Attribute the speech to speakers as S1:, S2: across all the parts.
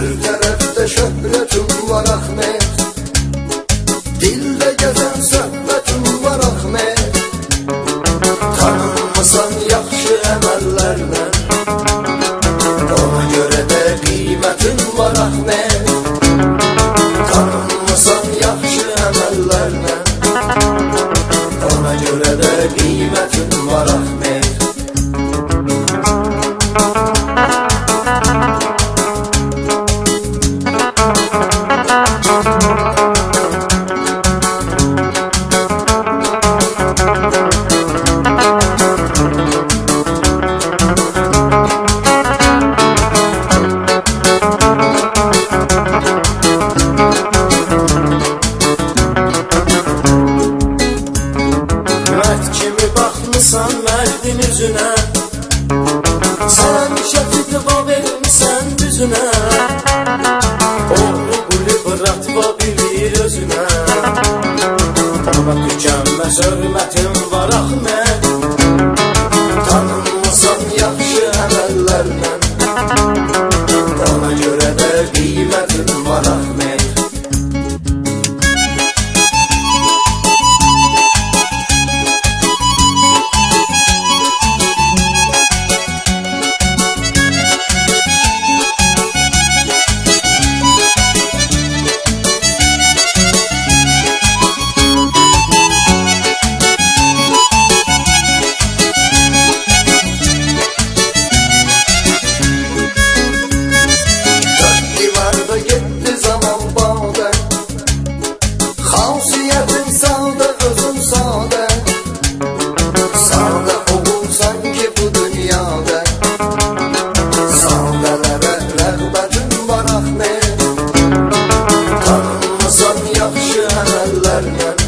S1: Her tərəfdə şöhrətim var Ahmet. Dildə gəzən söhbətim var Ahmet. Tanınmasan yaxşı əməllərlə Ona görə də qiymətin var Ahmet. Tanınmasan yaxşı əməllərlə Ona görə də qiymətin var Ahmet. gözünə Oğru qulli bıratma bilir özünə Ona tükənməz hörmətim var ah axı mən Run, run.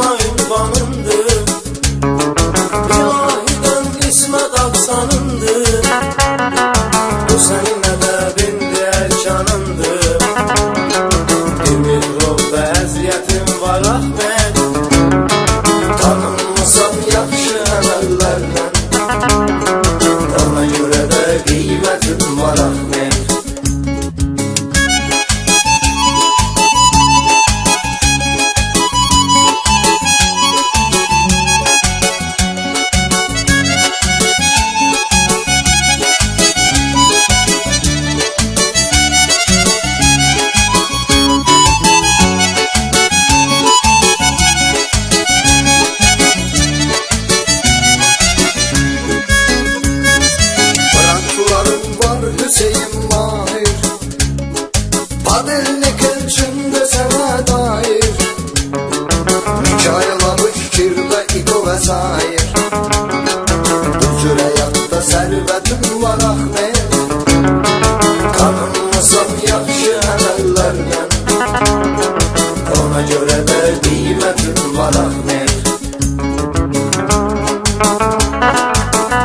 S1: Kavuşma ünvanındır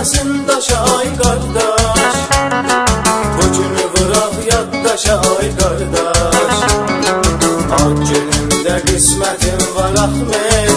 S1: Gəlməsin daşa ay qardaş Bu günü vıraq yaddaşa ay qardaş Ad günündə qismətim var axmet